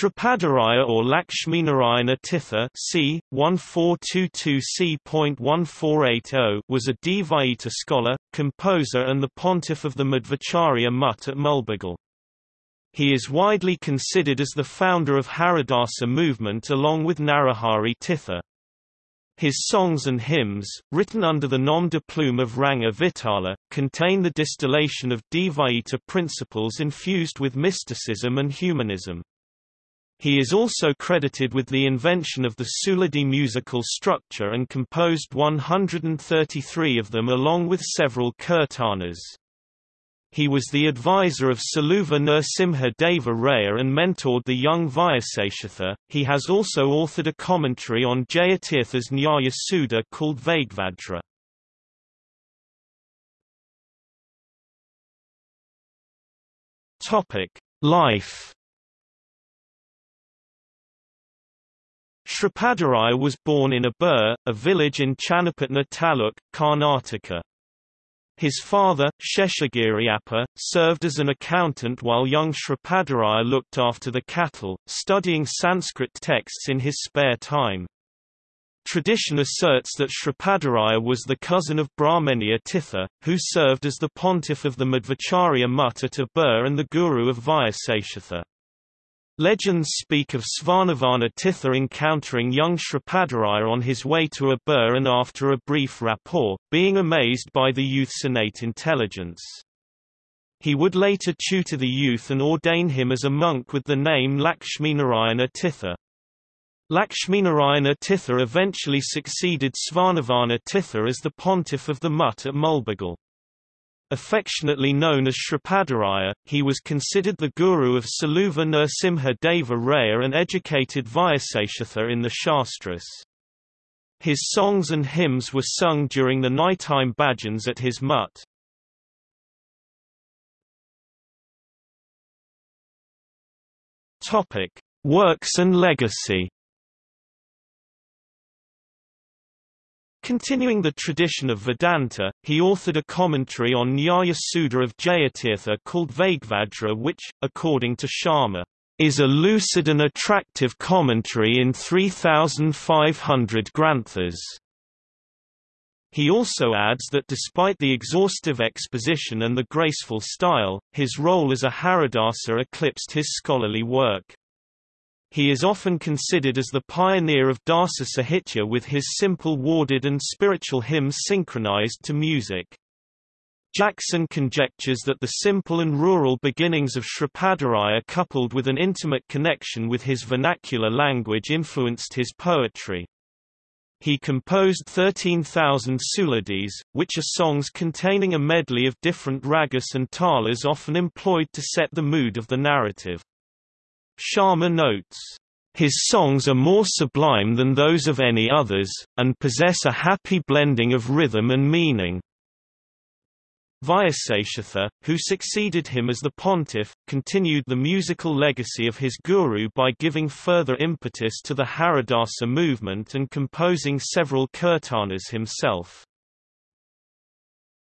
Sripadaraya or Lakshminarayana Tirtha c. 1422 c.1480 was a Dvaita scholar, composer and the pontiff of the Madhvacharya Mutt at Mulbagal. He is widely considered as the founder of Haridasa movement along with Narahari Tirtha. His songs and hymns, written under the nom de plume of Ranga Vittala, contain the distillation of Dvaita principles infused with mysticism and humanism. He is also credited with the invention of the Suladi musical structure and composed 133 of them along with several kirtanas. He was the advisor of Saluva Nrsimha Deva Raya and mentored the young Vyasatirtha. He has also authored a commentary on Jayatirtha's Nyaya Sudha called. Topic: Life Sripadaraya was born in Abur, a village in Channapatna Taluk, Karnataka. His father, Sheshagiriappa, served as an accountant while young Sripadaraya looked after the cattle, studying Sanskrit texts in his spare time. Tradition asserts that Sripadaraya was the cousin of Brahmanya Tirtha, who served as the pontiff of the Madhvacharya Mutt at Abur and the guru of Vyasatirtha. Legends speak of Svarnavarna Tirtha encountering young Sripadaraya on his way to Abur and after a brief rapport, being amazed by the youth's innate intelligence. He would later tutor the youth and ordain him as a monk with the name Lakshminarayana Tirtha. Lakshminarayana Tirtha eventually succeeded Svarnavarna Tirtha as the pontiff of the Mutt at Mulbagal. Affectionately known as Sripadaraya, he was considered the guru of Saluva Nrsimha Deva Raya and educated Vyasatirtha in the Shastras. His songs and hymns were sung during the nighttime bhajans at his mutt. Topic: Works and legacy. Continuing the tradition of Vedanta, he authored a commentary on Nyaya Sudha of Jayatirtha called Vagvajra which, according to Sharma, is a lucid and attractive commentary in 3,500 granthas. He also adds that despite the exhaustive exposition and the graceful style, his role as a Haridasa eclipsed his scholarly work. He is often considered as the pioneer of Dasa Sahitya with his simple warded and spiritual hymns synchronized to music. Jackson conjectures that the simple and rural beginnings of Sripadaraya coupled with an intimate connection with his vernacular language influenced his poetry. He composed 13,000 suladis, which are songs containing a medley of different ragas and talas often employed to set the mood of the narrative. Sharma notes, his songs are more sublime than those of any others, and possess a happy blending of rhythm and meaning. Vyasatirtha, who succeeded him as the pontiff, continued the musical legacy of his guru by giving further impetus to the Haridasa movement and composing several kirtanas himself.